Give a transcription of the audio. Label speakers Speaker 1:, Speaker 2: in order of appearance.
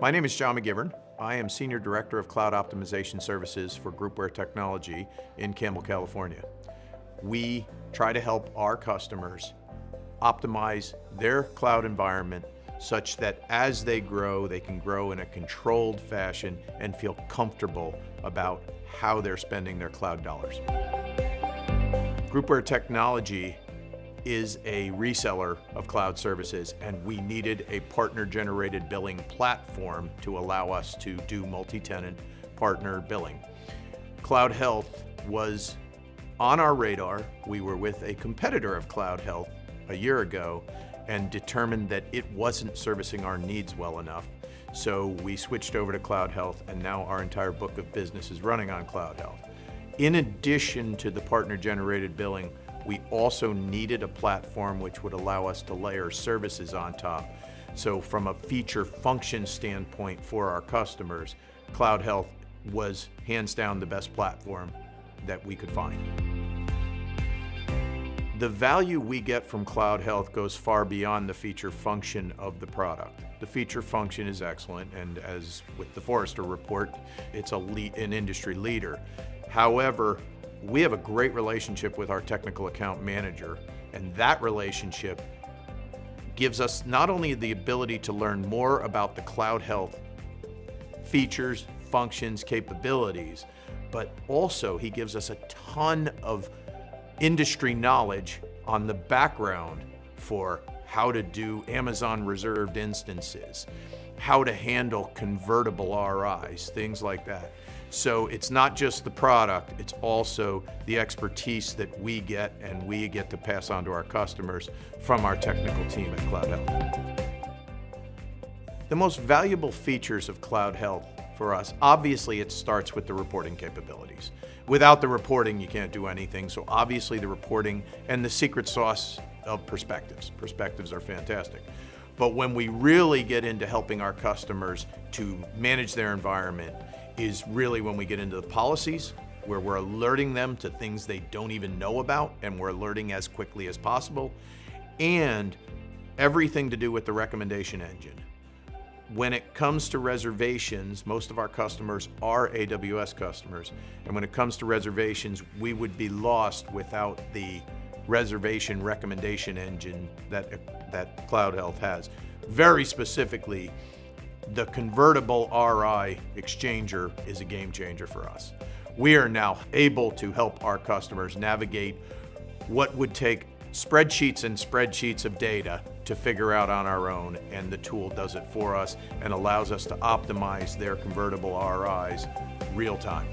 Speaker 1: My name is John McGivern. I am Senior Director of Cloud Optimization Services for Groupware Technology in Campbell, California. We try to help our customers optimize their cloud environment such that as they grow, they can grow in a controlled fashion and feel comfortable about how they're spending their cloud dollars. Groupware Technology is a reseller of cloud services and we needed a partner-generated billing platform to allow us to do multi-tenant partner billing. Cloud Health was on our radar. We were with a competitor of Cloud Health a year ago and determined that it wasn't servicing our needs well enough. So we switched over to Cloud Health and now our entire book of business is running on Cloud Health. In addition to the partner-generated billing, we also needed a platform which would allow us to layer services on top. So from a feature function standpoint for our customers, Cloud Health was hands down the best platform that we could find. The value we get from Cloud Health goes far beyond the feature function of the product. The feature function is excellent, and as with the Forrester report, it's a an industry leader. However, we have a great relationship with our technical account manager, and that relationship gives us not only the ability to learn more about the Cloud Health features, functions, capabilities, but also he gives us a ton of industry knowledge on the background for how to do Amazon reserved instances, how to handle convertible RIs, things like that. So it's not just the product, it's also the expertise that we get and we get to pass on to our customers from our technical team at Cloud Health. The most valuable features of Cloud Health for us, obviously it starts with the reporting capabilities. Without the reporting, you can't do anything. So obviously the reporting and the secret sauce of perspectives. Perspectives are fantastic. But when we really get into helping our customers to manage their environment, is really when we get into the policies, where we're alerting them to things they don't even know about, and we're alerting as quickly as possible, and everything to do with the recommendation engine. When it comes to reservations, most of our customers are AWS customers, and when it comes to reservations, we would be lost without the reservation recommendation engine that, that Cloud Health has. Very specifically, the convertible RI exchanger is a game changer for us. We are now able to help our customers navigate what would take spreadsheets and spreadsheets of data to figure out on our own, and the tool does it for us and allows us to optimize their convertible RIs real time.